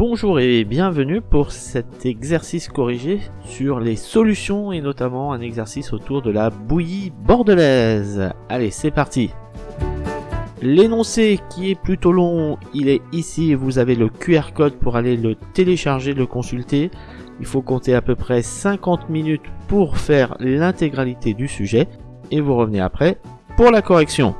Bonjour et bienvenue pour cet exercice corrigé sur les solutions et notamment un exercice autour de la bouillie bordelaise. Allez, c'est parti L'énoncé qui est plutôt long, il est ici, vous avez le QR code pour aller le télécharger, le consulter. Il faut compter à peu près 50 minutes pour faire l'intégralité du sujet et vous revenez après pour la correction.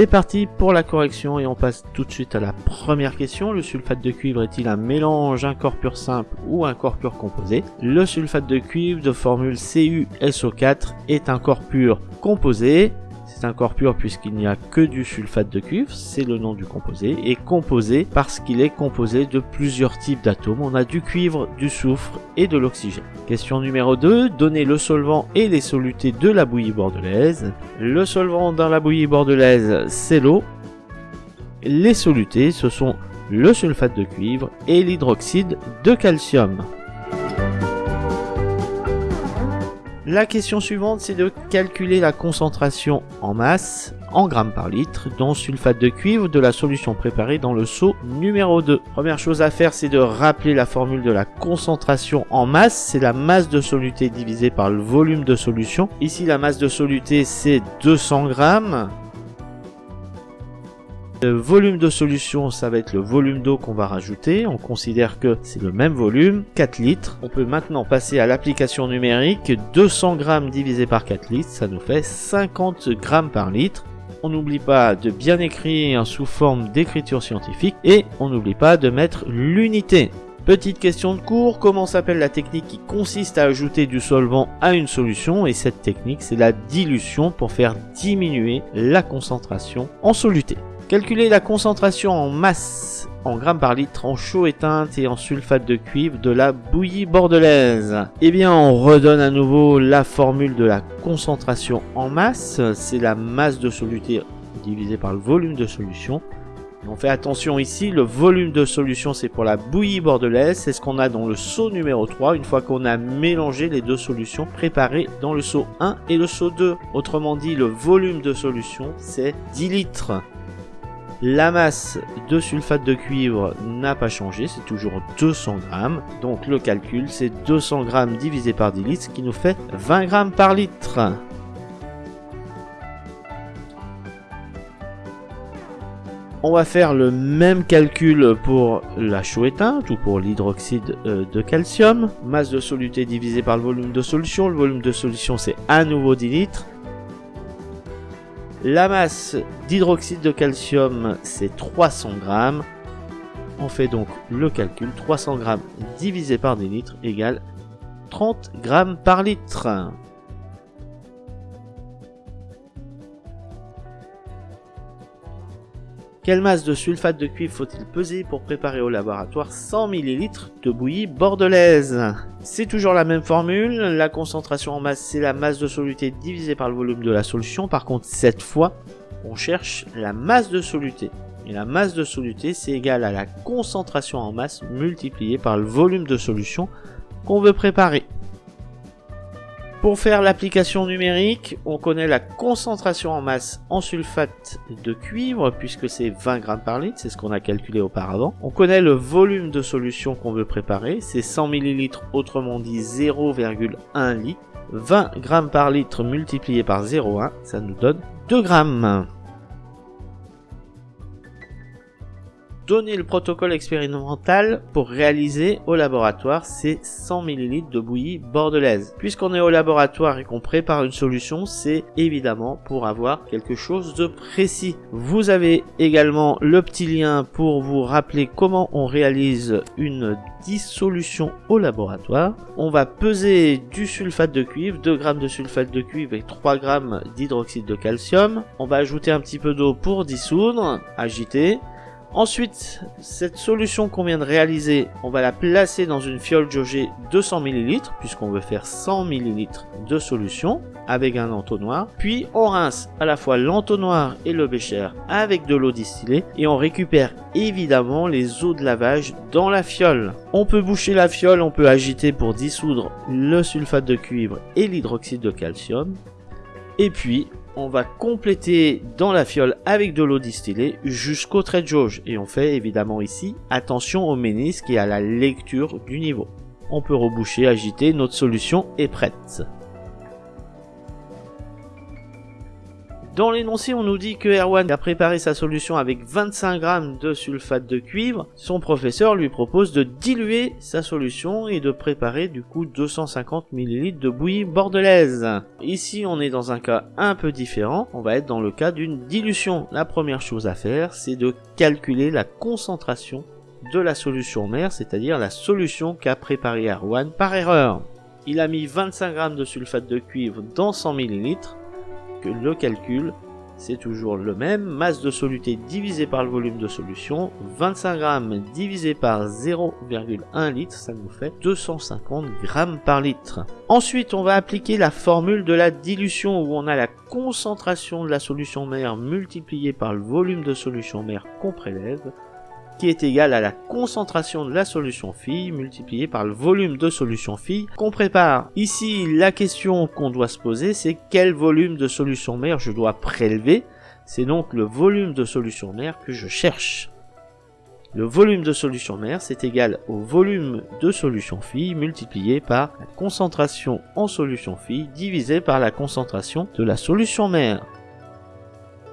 C'est parti pour la correction et on passe tout de suite à la première question. Le sulfate de cuivre est-il un mélange, un corps pur simple ou un corps pur composé? Le sulfate de cuivre de formule CuSO4 est un corps pur composé c'est corps pur puisqu'il n'y a que du sulfate de cuivre, c'est le nom du composé, et composé parce qu'il est composé de plusieurs types d'atomes. On a du cuivre, du soufre et de l'oxygène. Question numéro 2, donner le solvant et les solutés de la bouillie bordelaise. Le solvant dans la bouillie bordelaise, c'est l'eau. Les solutés, ce sont le sulfate de cuivre et l'hydroxyde de calcium. La question suivante, c'est de calculer la concentration en masse, en grammes par litre, dans sulfate de cuivre de la solution préparée dans le seau numéro 2. Première chose à faire, c'est de rappeler la formule de la concentration en masse. C'est la masse de soluté divisée par le volume de solution. Ici, la masse de soluté, c'est 200 grammes. Le volume de solution, ça va être le volume d'eau qu'on va rajouter. On considère que c'est le même volume, 4 litres. On peut maintenant passer à l'application numérique. 200 grammes divisé par 4 litres, ça nous fait 50 grammes par litre. On n'oublie pas de bien écrire sous forme d'écriture scientifique et on n'oublie pas de mettre l'unité. Petite question de cours, comment s'appelle la technique qui consiste à ajouter du solvant à une solution? Et cette technique, c'est la dilution pour faire diminuer la concentration en soluté. Calculer la concentration en masse en grammes par litre en chaud éteinte et en sulfate de cuivre de la bouillie bordelaise. Eh bien, on redonne à nouveau la formule de la concentration en masse. C'est la masse de soluté divisée par le volume de solution. On fait attention ici, le volume de solution c'est pour la bouillie bordelaise, c'est ce qu'on a dans le seau numéro 3 une fois qu'on a mélangé les deux solutions préparées dans le seau 1 et le seau 2. Autrement dit, le volume de solution c'est 10 litres. La masse de sulfate de cuivre n'a pas changé, c'est toujours 200 grammes. Donc le calcul, c'est 200 grammes divisé par 10 litres, ce qui nous fait 20 grammes par litre. On va faire le même calcul pour la chaux éteinte ou pour l'hydroxyde euh, de calcium. Masse de soluté divisé par le volume de solution. Le volume de solution c'est à nouveau 10 litres. La masse d'hydroxyde de calcium, c'est 300 grammes. On fait donc le calcul, 300 grammes divisé par des litres égale 30 grammes par litre. Quelle masse de sulfate de cuivre faut-il peser pour préparer au laboratoire 100 ml de bouillie bordelaise? C'est toujours la même formule, la concentration en masse c'est la masse de soluté divisée par le volume de la solution, par contre cette fois on cherche la masse de soluté. Et la masse de soluté c'est égal à la concentration en masse multipliée par le volume de solution qu'on veut préparer. Pour faire l'application numérique, on connaît la concentration en masse en sulfate de cuivre, puisque c'est 20 grammes par litre, c'est ce qu'on a calculé auparavant. On connaît le volume de solution qu'on veut préparer, c'est 100 ml, autrement dit 0,1 litre. 20 grammes par litre multiplié par 0,1, ça nous donne 2 grammes. Donner le protocole expérimental pour réaliser au laboratoire ces 100 ml de bouillie bordelaise. Puisqu'on est au laboratoire et qu'on prépare une solution, c'est évidemment pour avoir quelque chose de précis. Vous avez également le petit lien pour vous rappeler comment on réalise une dissolution au laboratoire. On va peser du sulfate de cuivre, 2 grammes de sulfate de cuivre et 3 grammes d'hydroxyde de calcium. On va ajouter un petit peu d'eau pour dissoudre, agiter. Ensuite, cette solution qu'on vient de réaliser, on va la placer dans une fiole jaugée 200 ml, puisqu'on veut faire 100 ml de solution avec un entonnoir. Puis on rince à la fois l'entonnoir et le bécher avec de l'eau distillée et on récupère évidemment les eaux de lavage dans la fiole. On peut boucher la fiole, on peut agiter pour dissoudre le sulfate de cuivre et l'hydroxyde de calcium. Et puis on va compléter dans la fiole avec de l'eau distillée jusqu'au trait de jauge. Et on fait évidemment ici attention au ménisque et à la lecture du niveau. On peut reboucher, agiter, notre solution est prête. Dans l'énoncé, on nous dit que Erwan a préparé sa solution avec 25 grammes de sulfate de cuivre. Son professeur lui propose de diluer sa solution et de préparer du coup 250 ml de bouillie bordelaise. Ici, on est dans un cas un peu différent. On va être dans le cas d'une dilution. La première chose à faire, c'est de calculer la concentration de la solution mère, c'est-à-dire la solution qu'a préparé Erwan par erreur. Il a mis 25 grammes de sulfate de cuivre dans 100 ml le calcul, c'est toujours le même. Masse de soluté divisé par le volume de solution. 25 grammes divisé par 0,1 litre, ça nous fait 250 grammes par litre. Ensuite, on va appliquer la formule de la dilution où on a la concentration de la solution mère multipliée par le volume de solution mère qu'on prélève qui est égal à la concentration de la solution fille multipliée par le volume de solution fille qu'on prépare. Ici, la question qu'on doit se poser, c'est quel volume de solution mère je dois prélever. C'est donc le volume de solution mère que je cherche. Le volume de solution mère, c'est égal au volume de solution fille multiplié par la concentration en solution fille divisé par la concentration de la solution mère.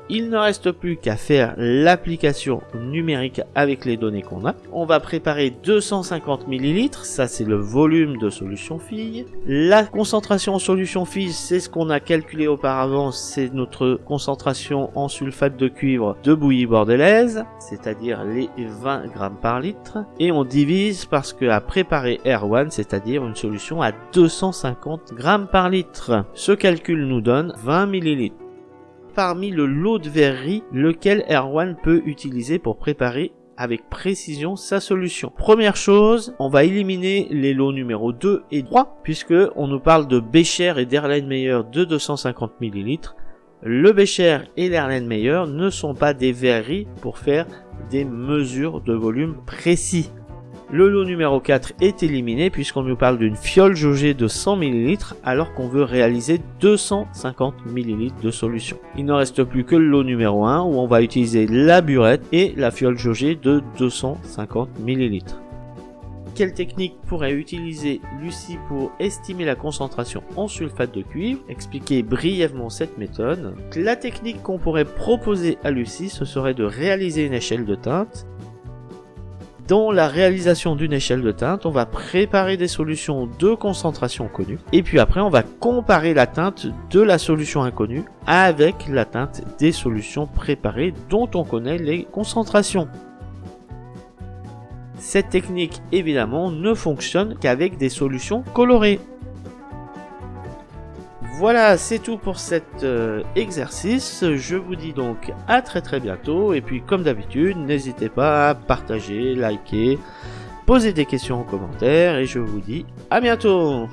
Il ne reste plus qu'à faire l'application numérique avec les données qu'on a. On va préparer 250 ml, ça c'est le volume de solution fille. La concentration en solution fille, c'est ce qu'on a calculé auparavant, c'est notre concentration en sulfate de cuivre de bouillie bordelaise, c'est-à-dire les 20 grammes par litre. Et on divise parce que à préparer R1, c'est-à-dire une solution à 250 grammes par litre. Ce calcul nous donne 20 millilitres parmi le lot de verrerie lequel Erwan peut utiliser pour préparer avec précision sa solution. Première chose, on va éliminer les lots numéro 2 et 3 puisque on nous parle de Becher et d'Erlenmeyer de 250 ml. Le Becher et l'Erlenmeyer ne sont pas des verreries pour faire des mesures de volume précis. Le lot numéro 4 est éliminé puisqu'on nous parle d'une fiole jaugée de 100 ml alors qu'on veut réaliser 250 ml de solution. Il ne reste plus que le lot numéro 1 où on va utiliser la burette et la fiole jaugée de 250 ml. Quelle technique pourrait utiliser Lucie pour estimer la concentration en sulfate de cuivre? Expliquer brièvement cette méthode. La technique qu'on pourrait proposer à Lucie, ce serait de réaliser une échelle de teinte dans la réalisation d'une échelle de teinte, on va préparer des solutions de concentration connues. Et puis après, on va comparer la teinte de la solution inconnue avec la teinte des solutions préparées dont on connaît les concentrations. Cette technique, évidemment, ne fonctionne qu'avec des solutions colorées. Voilà, c'est tout pour cet euh, exercice. Je vous dis donc à très très bientôt. Et puis comme d'habitude, n'hésitez pas à partager, liker, poser des questions en commentaire. Et je vous dis à bientôt